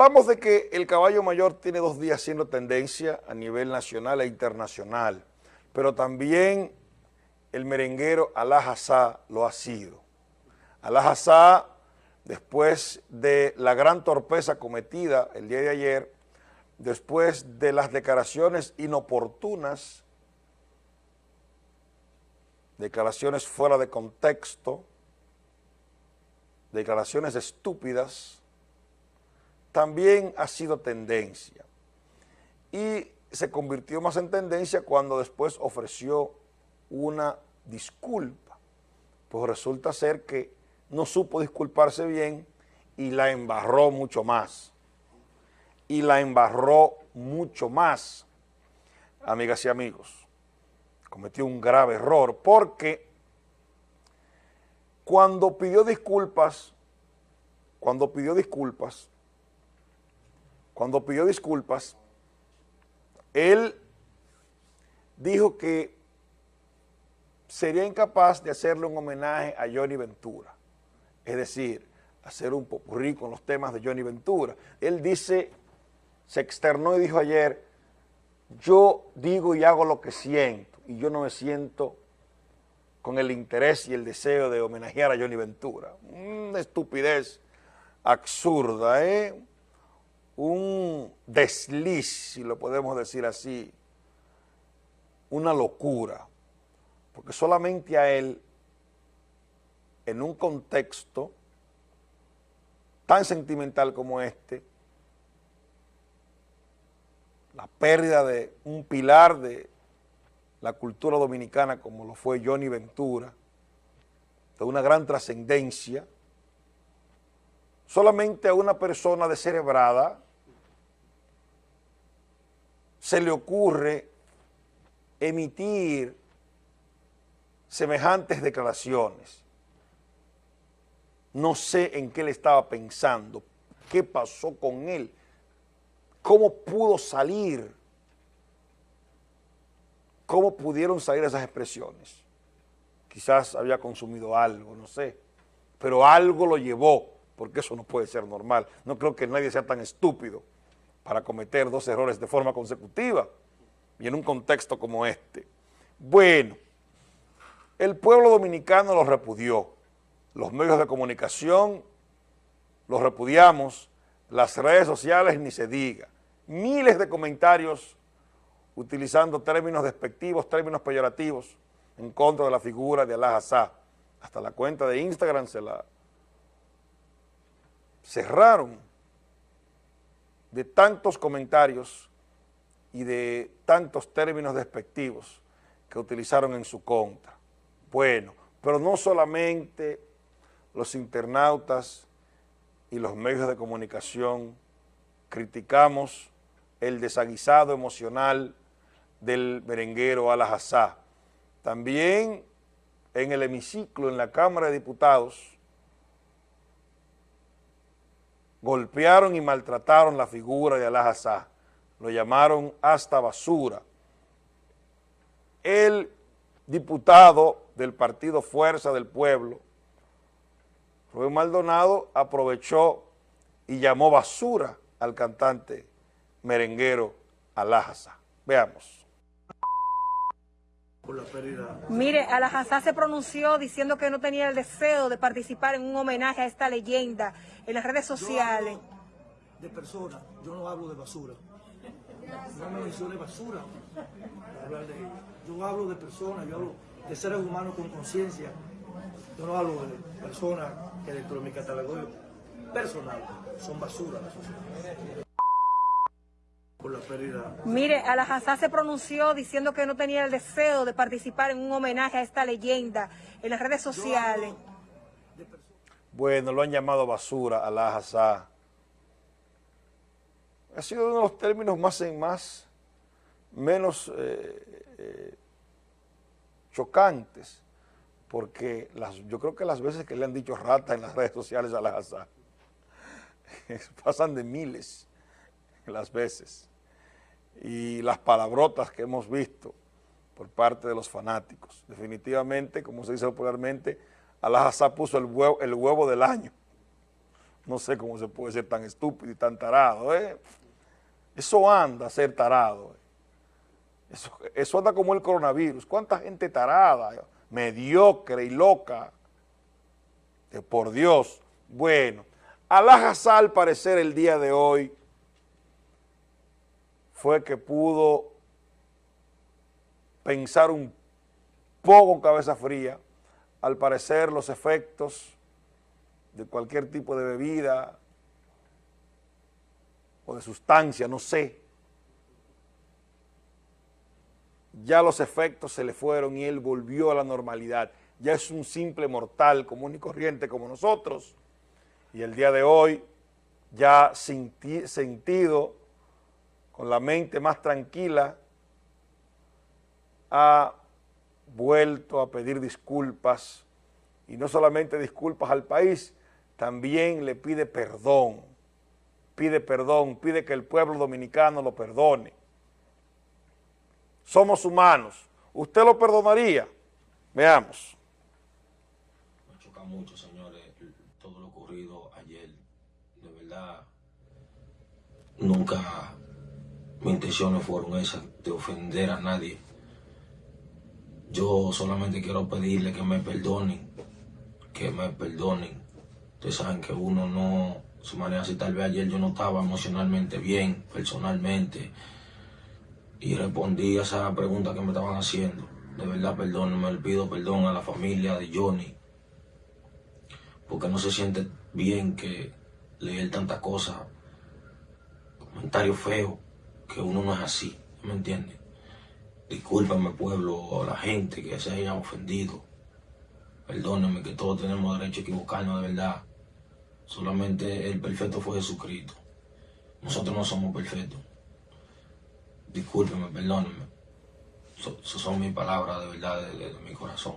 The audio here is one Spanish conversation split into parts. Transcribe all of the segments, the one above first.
Hablamos de que el caballo mayor tiene dos días siendo tendencia a nivel nacional e internacional, pero también el merenguero Alá lo ha sido. Alá después de la gran torpeza cometida el día de ayer, después de las declaraciones inoportunas, declaraciones fuera de contexto, declaraciones estúpidas, también ha sido tendencia. Y se convirtió más en tendencia cuando después ofreció una disculpa. Pues resulta ser que no supo disculparse bien y la embarró mucho más. Y la embarró mucho más, amigas y amigos. Cometió un grave error porque cuando pidió disculpas, cuando pidió disculpas, cuando pidió disculpas, él dijo que sería incapaz de hacerle un homenaje a Johnny Ventura, es decir, hacer un popurrí con los temas de Johnny Ventura. Él dice, se externó y dijo ayer, yo digo y hago lo que siento, y yo no me siento con el interés y el deseo de homenajear a Johnny Ventura. Una estupidez absurda, ¿eh? Un desliz, si lo podemos decir así, una locura, porque solamente a él, en un contexto tan sentimental como este, la pérdida de un pilar de la cultura dominicana como lo fue Johnny Ventura, de una gran trascendencia, solamente a una persona descerebrada se le ocurre emitir semejantes declaraciones. No sé en qué le estaba pensando, qué pasó con él, cómo pudo salir, cómo pudieron salir esas expresiones. Quizás había consumido algo, no sé, pero algo lo llevó porque eso no puede ser normal. No creo que nadie sea tan estúpido para cometer dos errores de forma consecutiva y en un contexto como este. Bueno, el pueblo dominicano lo repudió, los medios de comunicación los repudiamos, las redes sociales ni se diga, miles de comentarios utilizando términos despectivos, términos peyorativos en contra de la figura de Alá. Hasta la cuenta de Instagram se la cerraron de tantos comentarios y de tantos términos despectivos que utilizaron en su contra. Bueno, pero no solamente los internautas y los medios de comunicación criticamos el desaguisado emocional del merenguero Al-Hassá. También en el hemiciclo, en la Cámara de Diputados, golpearon y maltrataron la figura de Alá lo llamaron hasta basura. El diputado del partido Fuerza del Pueblo, Rubén Maldonado, aprovechó y llamó basura al cantante merenguero Alá Veamos. Mire, Alajazá se pronunció diciendo que no tenía el deseo de participar en un homenaje a esta leyenda en las redes sociales. de personas, yo no hablo de basura. No me mencione basura hablar de Yo hablo de personas, yo hablo de seres humanos con conciencia. Yo no hablo de personas que dentro de mi catálogo personal son basura la sociedad por la pérdida. Mire, Alajazá se pronunció diciendo que no tenía el deseo de participar en un homenaje a esta leyenda en las redes sociales. Bueno, lo han llamado basura, Alajazá. Ha sido uno de los términos más en más, menos eh, eh, chocantes, porque las, yo creo que las veces que le han dicho rata en las redes sociales a Alajazá, pasan de miles las veces y las palabrotas que hemos visto por parte de los fanáticos. Definitivamente, como se dice popularmente, Alá puso el huevo, el huevo del año. No sé cómo se puede ser tan estúpido y tan tarado, ¿eh? Eso anda a ser tarado. ¿eh? Eso, anda como el coronavirus. ¿Cuánta gente tarada, mediocre y loca? por Dios. Bueno, Alajazá al parecer el día de hoy fue que pudo pensar un poco cabeza fría. Al parecer los efectos de cualquier tipo de bebida o de sustancia, no sé, ya los efectos se le fueron y él volvió a la normalidad. Ya es un simple mortal común y corriente como nosotros. Y el día de hoy, ya sentido, con la mente más tranquila, ha vuelto a pedir disculpas, y no solamente disculpas al país, también le pide perdón, pide perdón, pide que el pueblo dominicano lo perdone. Somos humanos. ¿Usted lo perdonaría? Veamos. Me choca mucho, señores, todo lo ocurrido ayer. De verdad, nunca mis intenciones fueron esas de ofender a nadie. Yo solamente quiero pedirle que me perdonen, que me perdonen Ustedes saben que uno no se maneja así. Tal vez ayer yo no estaba emocionalmente bien, personalmente. Y respondí a esa pregunta que me estaban haciendo. De verdad, perdón, me le pido perdón a la familia de Johnny. Porque no se siente bien que leer tantas cosas, comentarios feos, que uno no es así, ¿me entiende? Discúlpame pueblo, o la gente que se haya ofendido. Perdónenme que todos tenemos derecho a equivocarnos de verdad. Solamente el perfecto fue Jesucristo. Nosotros no somos perfectos. Discúlpeme, perdónenme. Esas son mis palabras de verdad, de, mi corazón.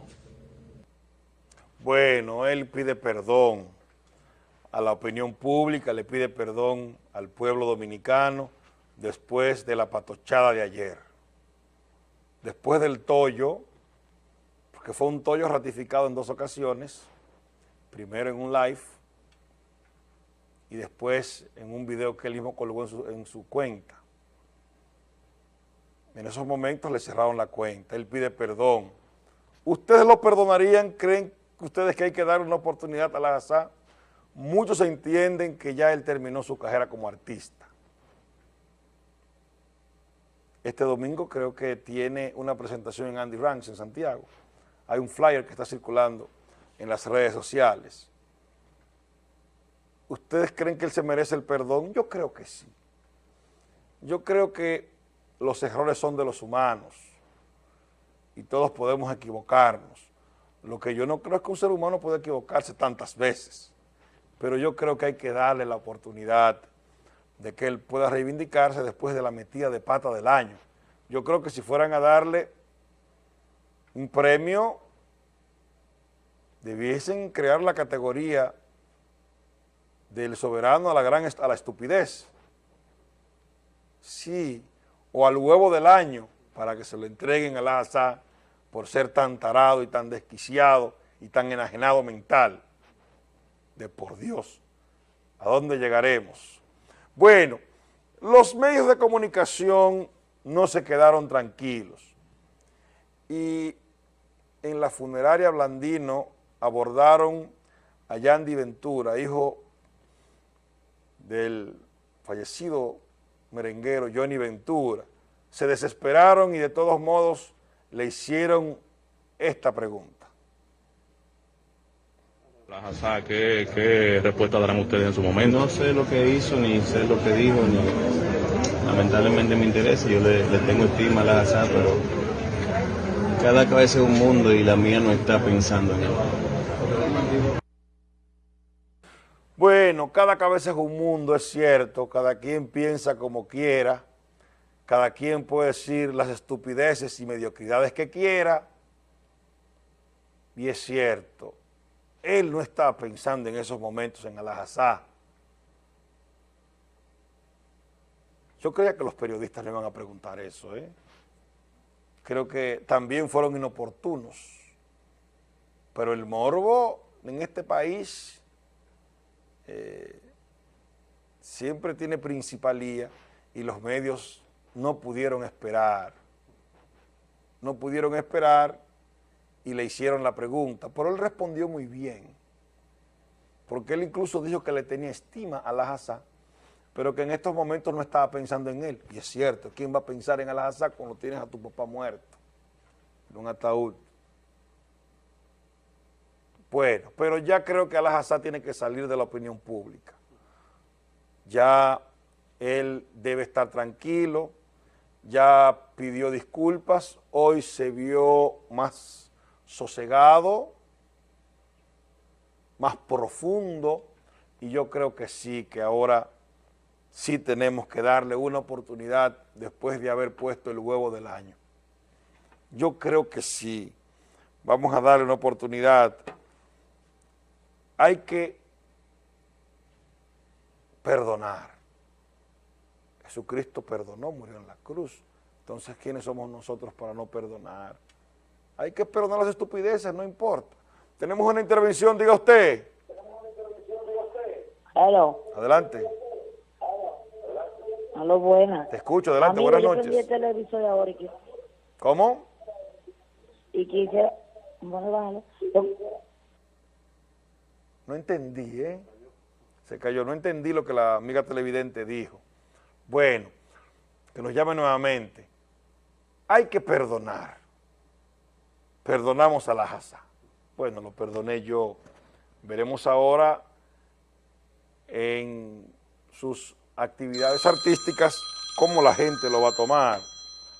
Bueno, él pide perdón a la opinión pública, le pide perdón al pueblo dominicano después de la patochada de ayer. Después del tollo, porque fue un tollo ratificado en dos ocasiones, primero en un live y después en un video que él mismo colgó en su, cuenta. En esos momentos le cerraron la cuenta, él pide perdón. ¿Ustedes lo perdonarían? ¿Creen ustedes que hay que dar una oportunidad a la? Muchos entienden que ya él terminó su carrera como artista. Este domingo creo que tiene una presentación en Andy Ranks en Santiago. Hay un flyer que está circulando en las redes sociales. ¿Ustedes creen que él se merece el perdón? Yo creo que sí. Yo creo que los errores son de los humanos y todos podemos equivocarnos. Lo que yo no creo es que un ser humano pueda equivocarse tantas veces, pero yo creo que hay que darle la oportunidad de que él pueda reivindicarse después de la metida de pata del año. Yo creo que si fueran a darle un premio, debiesen crear la categoría del soberano a la gran a la estupidez. Sí, o al huevo del año para que se lo entreguen al asa por ser tan tarado y tan desquiciado y tan enajenado mental. De por Dios, ¿a dónde llegaremos? Bueno, los medios de comunicación no se quedaron tranquilos y en la funeraria Blandino abordaron a Yandy Ventura, hijo del fallecido merenguero Johnny Ventura, se desesperaron y de todos modos le hicieron esta pregunta. ¿Qué, ¿Qué respuesta darán ustedes en su momento? No sé lo que hizo, ni sé lo que dijo, ni lamentablemente me interesa. Yo le, tengo estima a la Hazá, pero cada cabeza es un mundo y la mía no está pensando en él. Bueno, cada cabeza es un mundo, es cierto, cada quien piensa como quiera, cada quien puede decir las estupideces y mediocridades que quiera, y es cierto, él no estaba pensando en esos momentos en Alajazá. Yo creía que los periodistas le iban a preguntar eso, ¿eh? Creo que también fueron inoportunos, pero el morbo en este país eh, siempre tiene principalía y los medios no pudieron esperar. No pudieron esperar y le hicieron la pregunta, pero él respondió muy bien, porque él incluso dijo que le tenía estima a la pero que en estos momentos no estaba pensando en él. Y es cierto, ¿quién va a pensar en Al-Hazá cuando tienes a tu papá muerto en un ataúd? Bueno, pero ya creo que Al-Hazá tiene que salir de la opinión pública. Ya él debe estar tranquilo, ya pidió disculpas, hoy se vio más sosegado, más profundo, y yo creo que sí, que ahora sí tenemos que darle una oportunidad después de haber puesto el huevo del año. Yo creo que sí, vamos a darle una oportunidad. Hay que perdonar. Jesucristo perdonó, murió en la cruz. Entonces, ¿quiénes somos nosotros para no perdonar? Hay que perdonar las estupideces, no importa. Tenemos una intervención, diga usted. Hello. Adelante. Aló, buenas. Te escucho, adelante, Amigo, buenas yo noches. el televisor ahora y, quis- ¿Cómo? y quise... Bueno. Yo- No entendí, ¿eh? Se cayó, no entendí lo que la amiga televidente dijo. Bueno, que nos llame nuevamente. Hay que perdonar. Perdonamos a la Haza. Bueno, lo perdoné yo. Veremos ahora en sus actividades artísticas cómo la gente lo va a tomar.